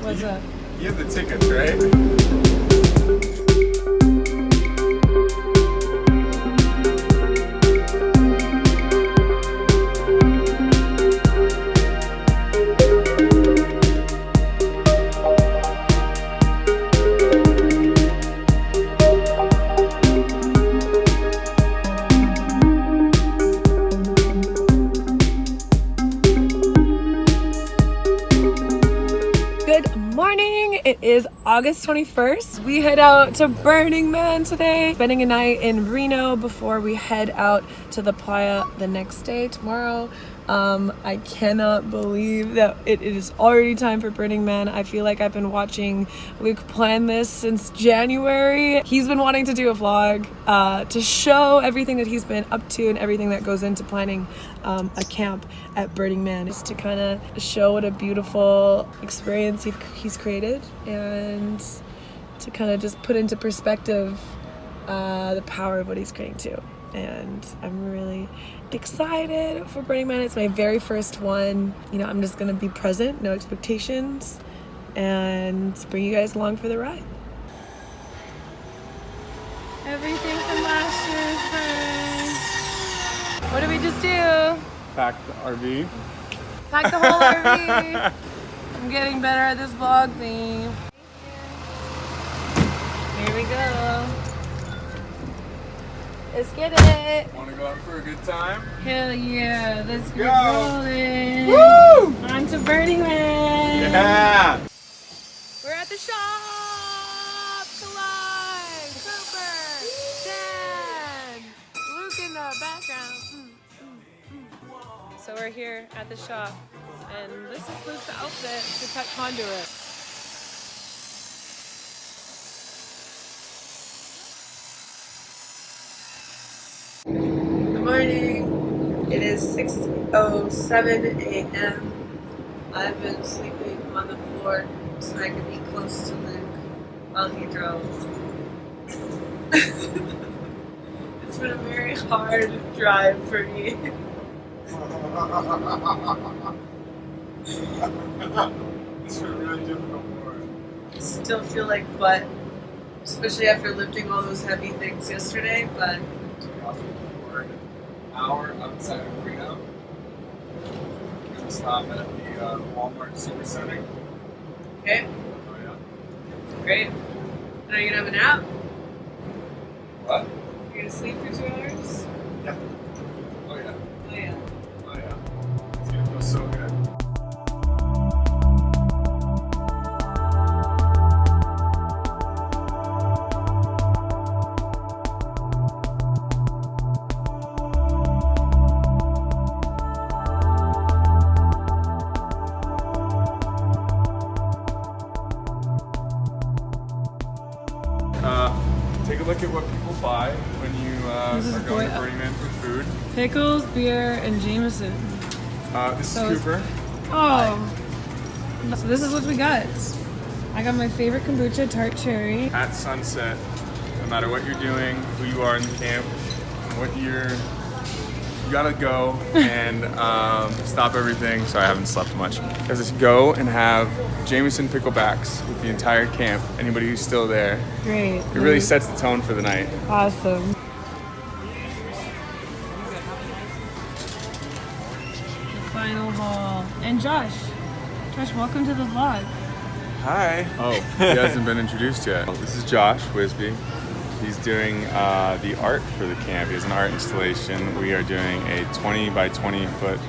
What's up? You have the tickets, right? August 21st. We head out to Burning Man today, spending a night in Reno before we head out to the playa the next day, tomorrow. Um, I cannot believe that it is already time for Burning Man. I feel like I've been watching Luke plan this since January. He's been wanting to do a vlog uh, to show everything that he's been up to and everything that goes into planning um, a camp at Burning Man, just to kind of show what a beautiful experience he, he's created and to kind of just put into perspective uh, the power of what he's creating too. And I'm really excited for Burning Man. It's my very first one. You know, I'm just gonna be present, no expectations, and bring you guys along for the ride. Everything from last year's burn. What did we just do? Pack the RV. Pack the whole RV. I'm getting better at this vlog thing. Here we go. Let's get it. Want to go out for a good time? Hell yeah. Let's get Go. rolling. Woo! On to Burning Man. Yeah! We're at the shop. Clyde, Cooper, Dan, Luke in the background. Mm, mm, mm. So we're here at the shop, and this is Luke's outfit to cut conduit. Morning. It is 6:07 a.m. I've been sleeping on the floor so I could be close to Luke while he drove. it's been a very hard drive for me. It's been really difficult for. I still feel like butt, especially after lifting all those heavy things yesterday, but Off to work. Hour outside of Reno. We're gonna stop at the uh, Walmart Supercenter. okay, Oh yeah. great. And are you gonna have a nap? What? You're gonna sleep for two hours? Yeah. Beer, and Jameson. Uh, this So is Cooper. Oh. So this is what we got. I got my favorite kombucha, tart cherry. at sunset, no matter what you're doing, who you are in the camp, what you're, you gotta go and um, stop everything. Sorry, I haven't slept much. Guys, just go and have Jameson picklebacks with the entire camp. Anybody who's still there, Great. it really sets the tone for the night. Awesome. Final haul. And Josh. Josh, welcome to the vlog. Hi. Oh, he hasn't been introduced yet. This is Josh Wisby. He's doing uh, the art for the camp. He has an art installation. We are doing a 20 by 20 foot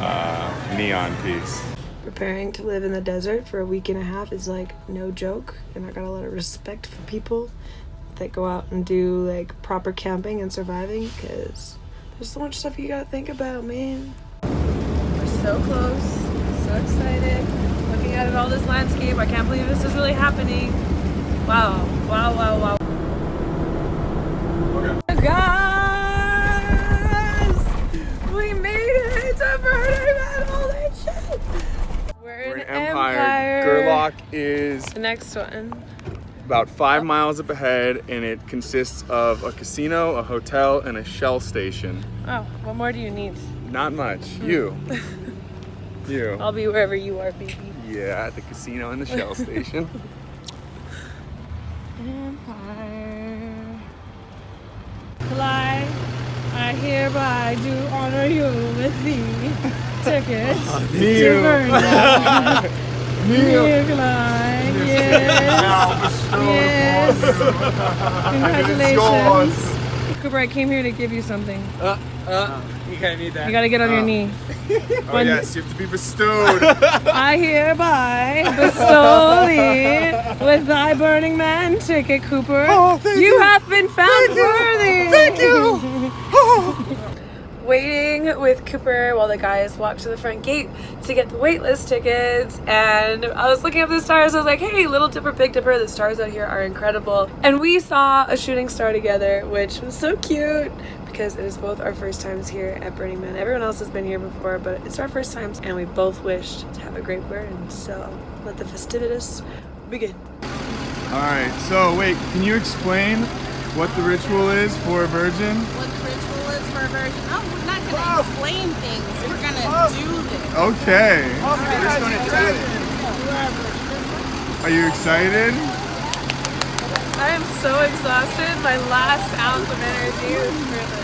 uh, neon piece. Preparing to live in the desert for a week and a half is like no joke, and I got a lot of respect for people that go out and do like proper camping and surviving because there's so much stuff you gotta think about, man. So close, so excited, looking at it, all this landscape. I can't believe this is really happening. Wow, wow, wow, wow. Okay. Guys, we made it to Burning Man. Holy shit! We're, We're in in Empire. Empire. Gerlach is The next one. about five miles up ahead, and it consists of a casino, a hotel, and a shell station. Oh, what more do you need? Not much. Hmm. You. you. I'll be wherever you are, baby. Yeah, at the casino and the Shell station. Empire. Fly, I hereby do honor you with the tickets to Neil. Vernon. Neil Klein, yes. Yes. Congratulations. Cooper, I came here to give you something. Uh, uh, you kind of need that. You gotta get on your knee. Oh yes, you have to be bestowed. I hereby bestow thee with thy Burning Man ticket, Cooper. Oh, thank you you. have been found worthy. Thank you. Waiting with Cooper while the guys walk to the front gate to get the waitlist tickets. And I was looking up the stars. I was like, hey, Little Dipper, Big Dipper, the stars out here are incredible. And we saw a shooting star together, which was so cute because it is both our first times here at Burning Man. Everyone else has been here before, but it's our first times, and we both wished to have a great burn. So let the festivities begin. All right. So wait, can you explain what the ritual is for a virgin? what the ritual is for a virgin. Oh, we're not gonna oh. explain things. We're gonna oh. do this. Okay. Are you excited? I am so exhausted. My last ounce of energy is for this.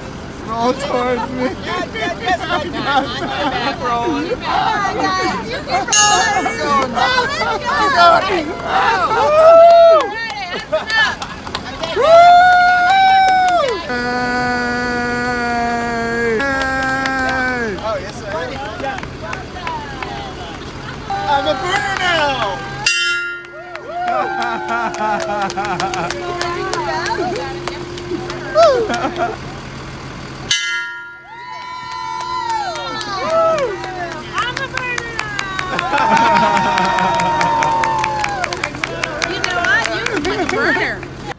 Roll towards me. Hey! Hey! Oh, yes, sir. I'm a burner now. You know what? You can put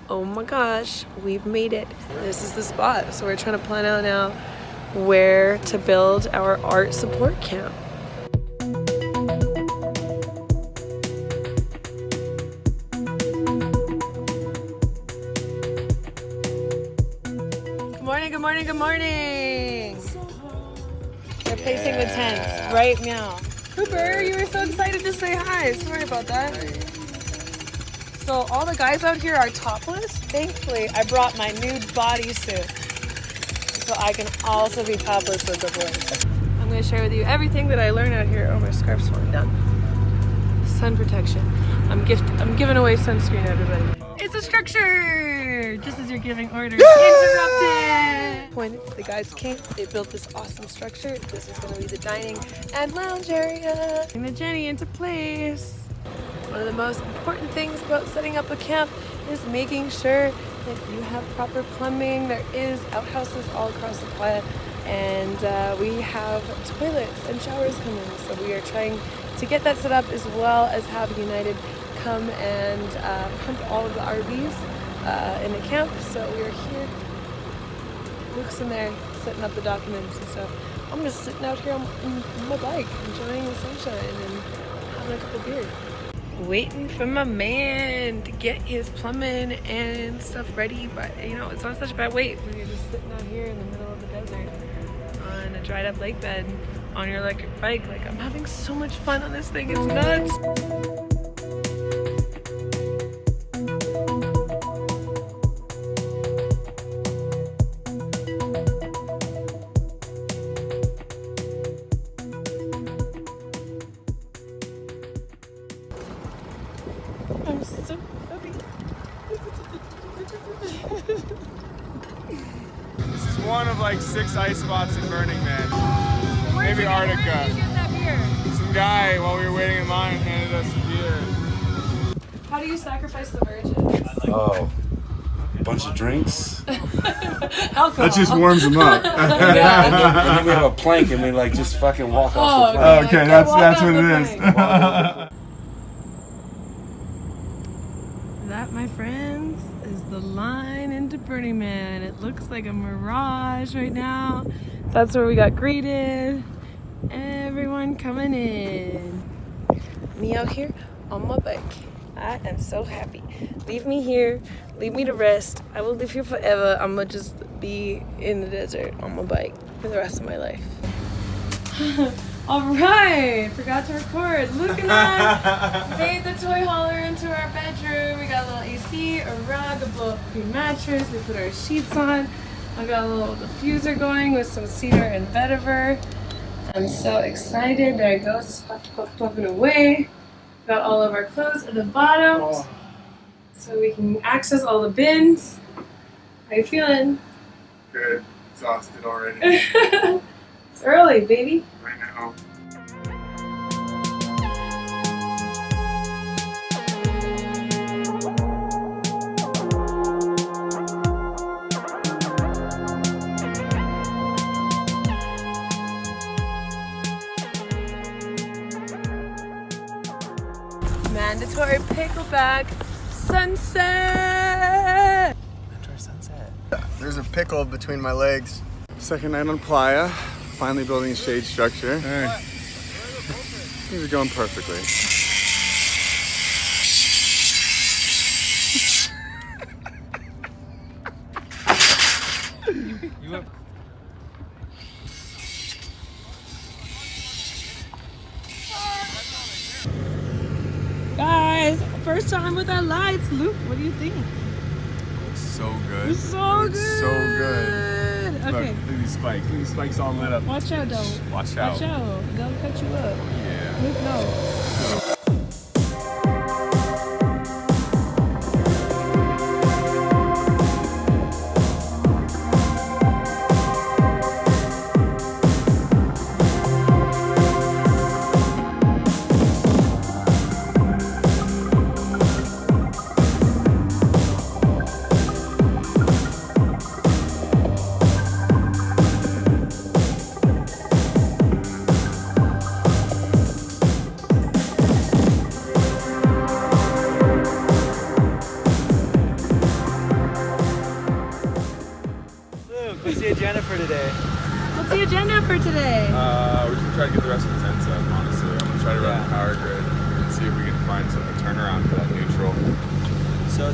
Oh my gosh, we've made it. This is the spot. So we're trying to plan out now where to build our art support camp. Good morning, good morning, good morning. They're placing the tents, right meow. Cooper, you were so excited to say hi. Sorry about that. So all the guys out here are topless. Thankfully, I brought my nude bodysuit. So I can also be topless with the boys. I'm gonna share with you everything that I learned out here. Oh, my scarf's falling down. Sun protection. I'm gift I'm giving away sunscreen, everybody. It's a structure! Just as you're giving orders. Interrupted! When the guys came, they built this awesome structure. This is gonna be the dining and lounge area. Bring the Jenny into place. One of the most important things about setting up a camp is making sure that you have proper plumbing. There is outhouses all across the playa, and uh, we have toilets and showers coming. So we are trying to get that set up as well as have United come and uh, pump all of the RVs uh, in the camp. So we are here. Luke's in there setting up the documents and stuff. I'm just sitting out here on, on my bike, enjoying the sunshine and having a couple beers waiting for my man to get his plumbing and stuff ready. But you know, it's not such a bad wait when you're just sitting out here in the middle of the desert on a dried up lake bed on your electric bike. Like I'm having so much fun on this thing. It's nuts. Of drinks. Alcohol. That just warms them up. Yeah, and, then, and then we have a plank and we like just fucking walk off the Oh, plank. okay, Go that's that's what it is. That, my friends, is the line into Burning Man. It looks like a mirage right now. That's where we got greeted. Everyone coming in. Me out here on my bike. I am so happy. Leave me here. Leave me to rest. I will live here forever. I'm gonna just be in the desert on my bike for the rest of my life. All right, forgot to record. Luke and I made the toy hauler into our bedroom. We got a little AC, a rug, a bulletproof mattress. We put our sheets on. I got a little diffuser going with some cedar and vetiver. I'm so excited. There it goes. It's puff, puff, puffing away. Got all of our clothes at the bottom, oh. So we can access all the bins. How you feeling? Good. Exhausted already. it's early, baby. I know. Mandatory pickleback sunset. There's a pickle between my legs. Second night on Playa. Finally building a shade structure. Things are going perfectly. Guys, first time with our lights. Luke, what do you think? It's so good. It's so It's good. so good. Okay, Look, look at these spikes. Look at these spikes all lit up. watch out though. Watch out. Watch out. They'll cut you up. Oh, yeah. Luke, no.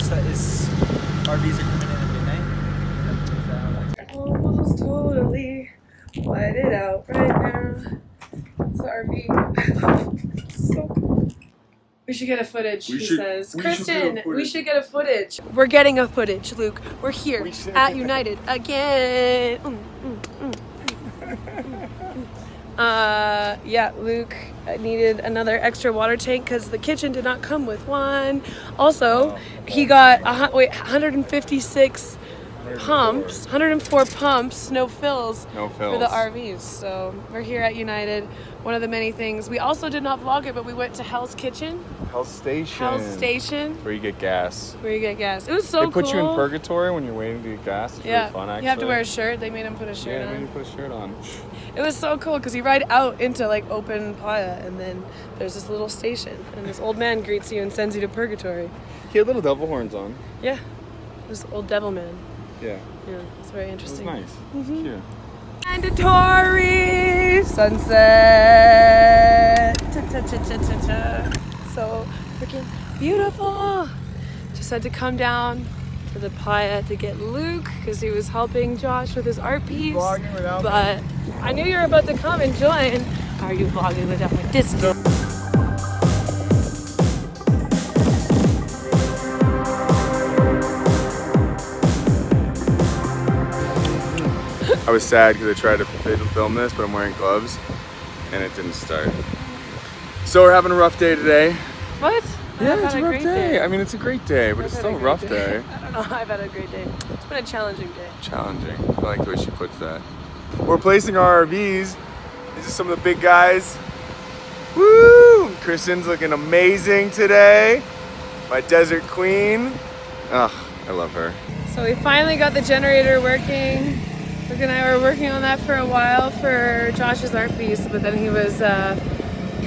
So it's, it's RVs are coming in at midnight. Is that, is that Almost totally whited out right now. It's the RV. so cool. We should get a footage, We he should- says. we Kristen, get a we should get a footage. We're getting a footage, Luke. We're here We at United again. Mm, mm. Uh, yeah, Luke needed another extra water tank because the kitchen did not come with one. Also, he got a, wait 156 pumps, 104 pumps, no fills No for the. RVs. So we're here at United. One of the many things we also did not vlog it, but we went to Hell's Kitchen, Hell's Station. Hell's Station, Where you get gas. where you get gas. It was so they put you in purgatory when you're waiting to get gas. It's Yeah, really fun actually. you have to wear a shirt. They made him put a shirt Yeah, on. maybe put a shirt on. It was so cool because you ride out into like open playa, and then there's this little station, and this old man greets you and sends you to purgatory. He had little devil horns on. Yeah, this old devil man. Yeah, Yeah, it's very it was interesting. nice. Mhm. Cute. Mandatory sunset. So freaking beautiful. Just had to come down to the playa to get Luke because he was helping Josh with his art piece. vlogging without me? But I knew you were about to come and join. Are you vlogging without my distance? Was sad because I tried to film this, but I'm wearing gloves, and it didn't start. So we're having a rough day today. What? Yeah, I've it's a rough great day. I mean, it's a great day, but I've it's still a rough day. I don't know. I've had a great day. It's been a challenging day. Challenging. I like the way she puts that. We're placing our RVs. These are some of the big guys. Woo! Kristen's looking amazing today. My desert queen. Ugh, I love her. So we finally got the generator working. Luke and I were working on that for a while for Josh's art piece, but then he was uh,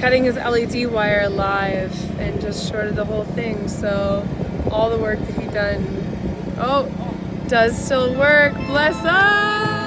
cutting his LED wire live and just shorted the whole thing. So all the work that he done, oh, does still work. Bless us!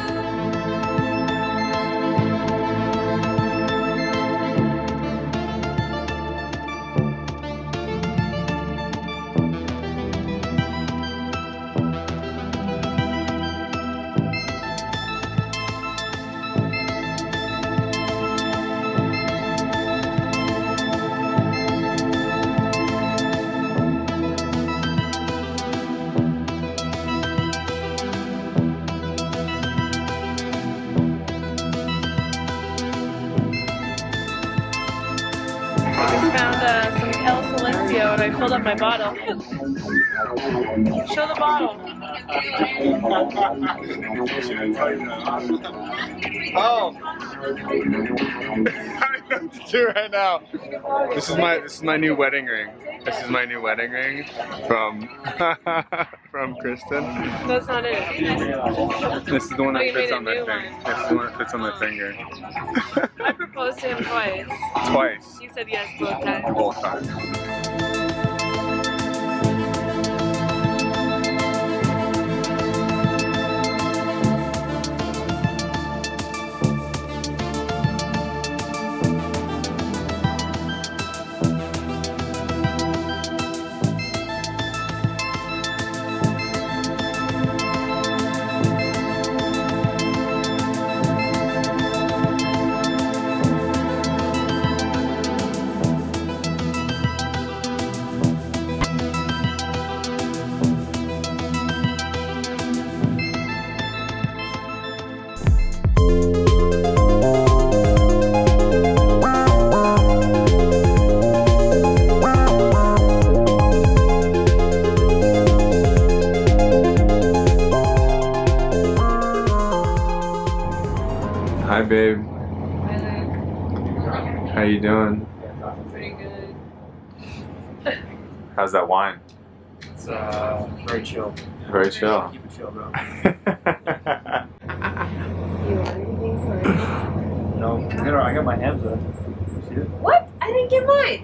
Found uh, some El Silencio and I filled up my bottle. Show the bottle. Oh. I don't know what to do right now. This is my this is my new wedding ring. This is my new wedding ring from from Kristen. That's not it. This is the one Oh, that fits on my finger. one. This is the one that fits on my finger. I proposed to him twice. Twice. He said yes both times. Both times. How's that wine? It's uh, very chill. Very chill. Keep it chill, bro. You want anything for it? No, I got my hands up. What? I didn't get mine.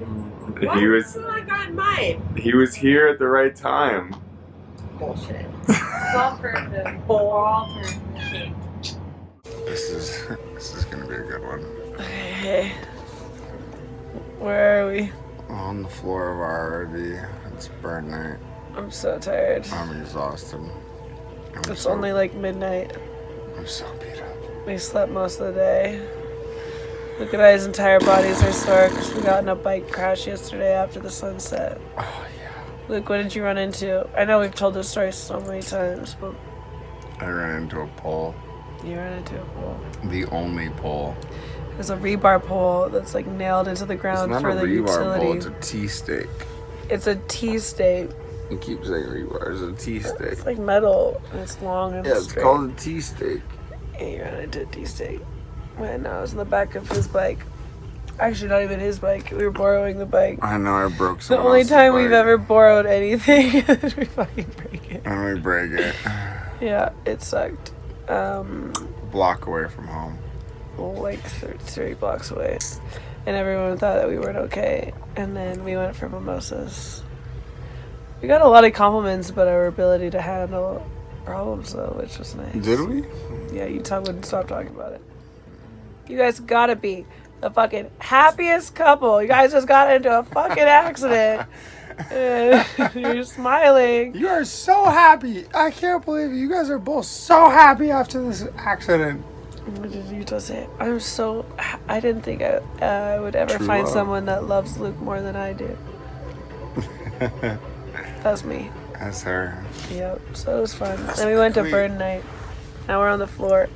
Why he was I got mine? he was here at the right time. Bullshit. It's all perfect. All perfect. This is this is gonna be a good one. Okay. Where are we? On the floor of our RV. It's burn night. I'm so tired. I'm exhausted. I'm It's so, only like midnight. I'm so beat up. We slept most of the day. Look at I's entire bodies are sore because we got in a bike crash yesterday after the sunset. Oh yeah. Luke, what did you run into? I know we've told this story so many times, but I ran into a pole. you ran into a pole. The only pole. There's a rebar pole that's like nailed into the It's ground not for a the rebar utility. pole, it's a T stake. It's a T stake. You keep saying rebar, it's a T stake. It's like metal and it's long and Yeah, it's straight. called a T stake. Yeah, you ran into a T stake. When I was in the back of his bike. Actually, not even his bike. We were borrowing the bike. I know I broke The only time we've ever borrowed anything, we fucking break it. And we break it. Yeah, it sucked. Um, Block away from home. Like th- three blocks away, and everyone thought that we weren't okay. And then we went for mimosas. We got a lot of compliments about our ability to handle problems, though, which was nice. Did we? Yeah, you talk, wouldn't stop talking about it. You guys gotta be the fucking happiest couple. You guys just got into a fucking accident. and you're smiling. You are so happy. I can't believe it. you guys are both so happy after this accident. What did you just say? I'm so. I didn't think I, uh, I would ever True find love. someone that loves Luke more than I do. That's me. That's her. Yep. So it was fun. then we went to burn night. Now we're on the floor.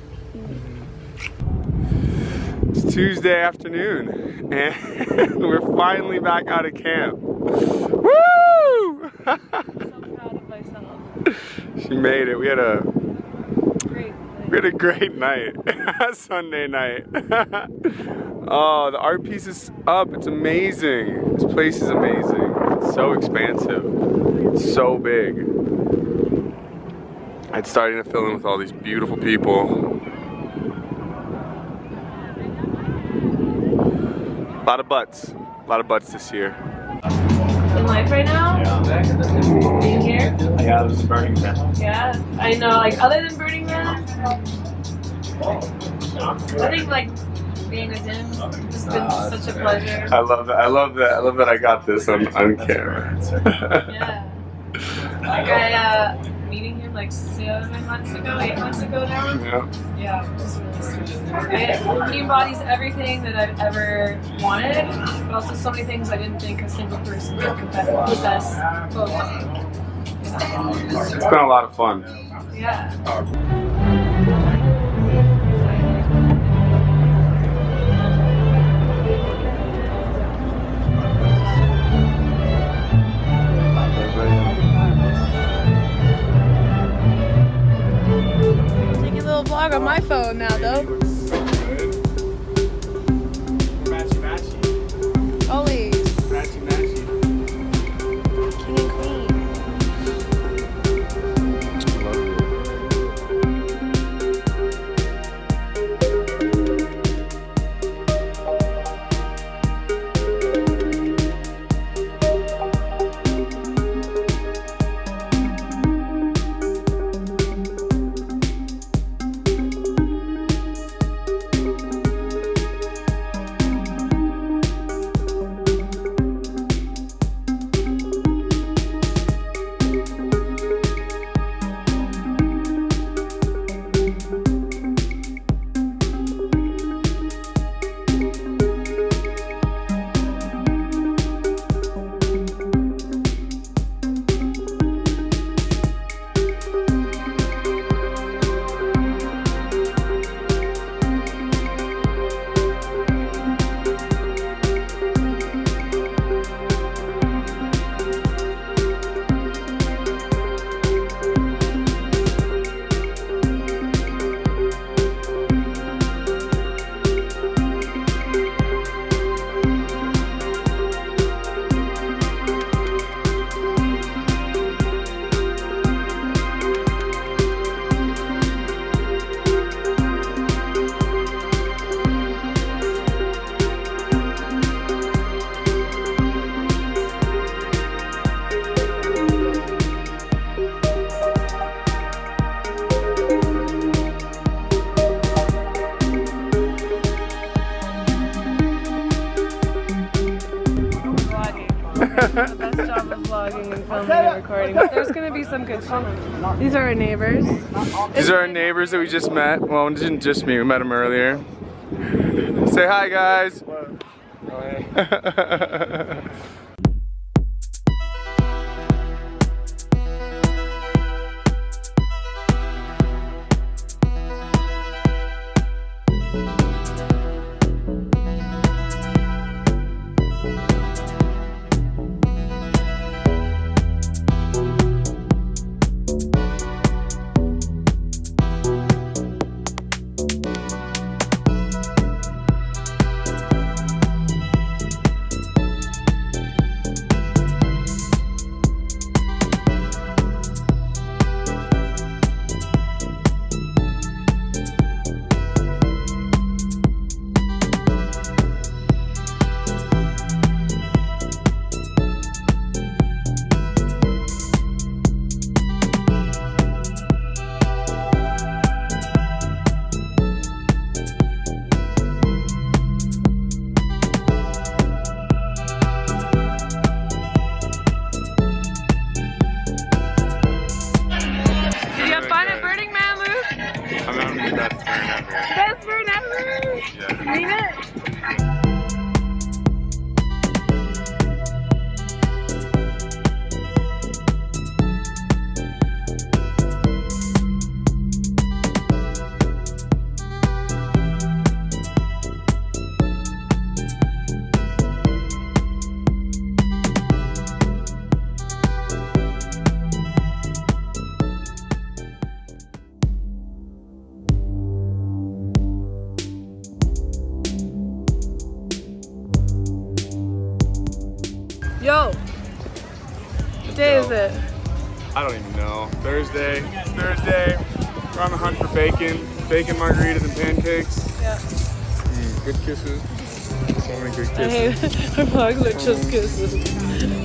It's Tuesday afternoon, and we're finally back out of camp. Woo! So proud of myself. she made it. We had a Great. we had a great night, Sunday night. oh, the art piece is up. It's amazing. This place is amazing. It's so expansive. It's so big. It's starting to fill in with all these beautiful people. A lot of butts. A lot of butts this year. In life right now? Being here? Yeah, this is Burning Man. Yeah. I know, like other than Burning Man, I think like being with him has been such a pleasure. I love that. I love that. I love that I got this on, on camera. Yeah. Like I uh meeting him like seven months ago, eight months ago now. yeah. Yeah, it was really sweet. It, he embodies everything that I've ever wanted, but also so many things I didn't think a single person could possess. Both. It's been a lot of fun. Yeah. The best job of vlogging and filming and recording. But there's gonna be some good shit. These are our neighbors. These are our neighbors that we just met. Well, it didn't just meet. We met them earlier. Say hi, guys. What day is it? I don't even know. Thursday. It's Thursday. We're on the hunt for bacon. Bacon margaritas and pancakes. Yeah. Mm, good kisses. So many good I kisses. hate our vlogs are just kisses.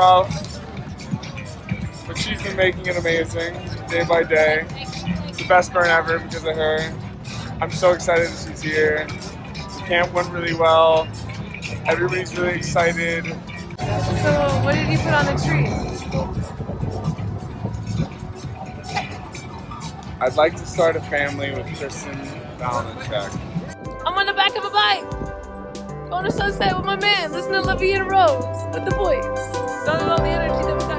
Rough, but she's been making it amazing day by day. It's the best burn ever because of her. I'm so excited that she's here. The camp went really well. Everybody's really excited. So, what did you put on the tree? I'd like to start a family with Kristen Valenchek. I'm on the back of a bike, going to sunset with my man, listening to Vie and Rose with the boys. Don't know the energy that we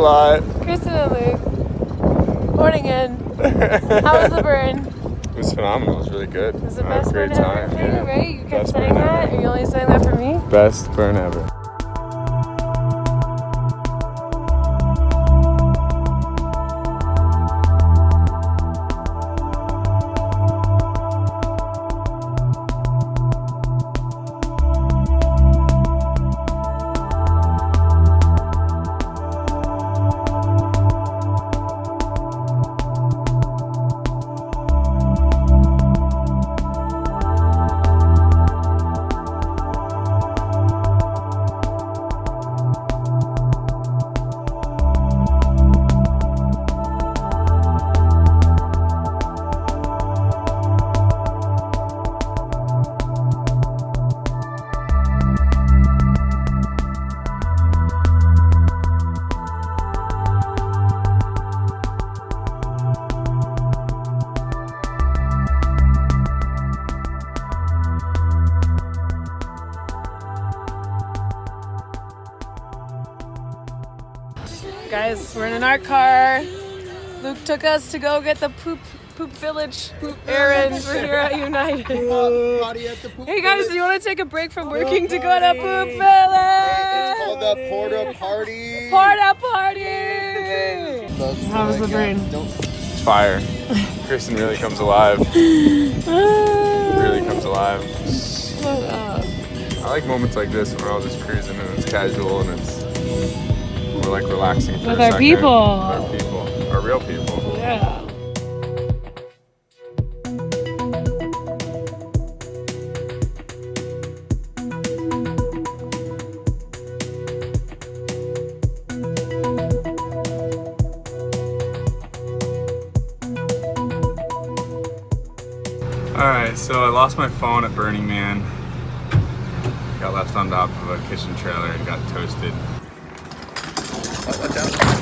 lot. Kristen and Luke. Morning in. How was the burn? It was phenomenal. It was really good. It was the best a great burn time. ever you, yeah. right? You kept Best saying that? ever. Are you only saying that for me? Best burn ever. Took us to go get the poop poop village poop errands. We're here at United. Hey guys, do you want to take a break from working to go to poop village? It's called the Porta Party. Porta party. How was the brain? It's fire. Kristen really comes alive. really comes alive. Shut up. I like moments like this when we're all just cruising and it's casual and it's we're like relaxing for With a our second. people. With our people. Our real people. Alright, so I lost my phone at Burning Man. Got left on top of a kitchen trailer and got toasted. Oh,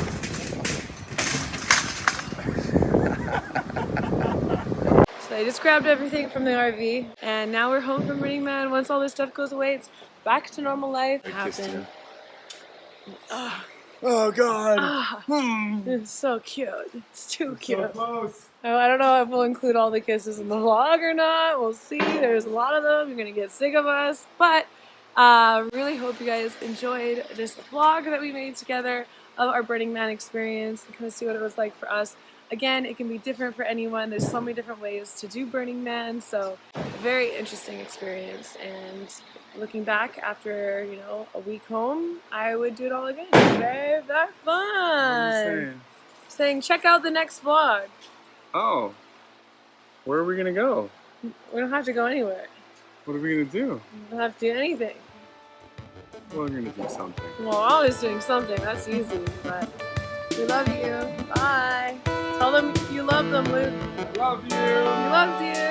just grabbed everything from the RV and now we're home from Burning Man. Once all this stuff goes away, it's back to normal life. kissed Happen. you. Oh god! Ah, it's so cute. It's too cute. close! Oh, I don't know if we'll include all the kisses in the vlog or not. We'll see. There's a lot of them. You're gonna get sick of us. But uh, really hope you guys enjoyed this vlog that we made together of our Burning Man experience and kind of see what it was like for us. Again, it can be different for anyone. There's so many different ways to do Burning Man. So very interesting experience. And looking back after, you know, a week home, I would do it all again. Very, very fun. Saying check out the next vlog. Oh. Where are we gonna go? We don't have to go anywhere. What are we gonna do? We don't have to do anything. Well, we're gonna do something. Well, we're always doing something. That's easy. But we love you. Bye. Tell them you love them, Luke. Love you! He loves you.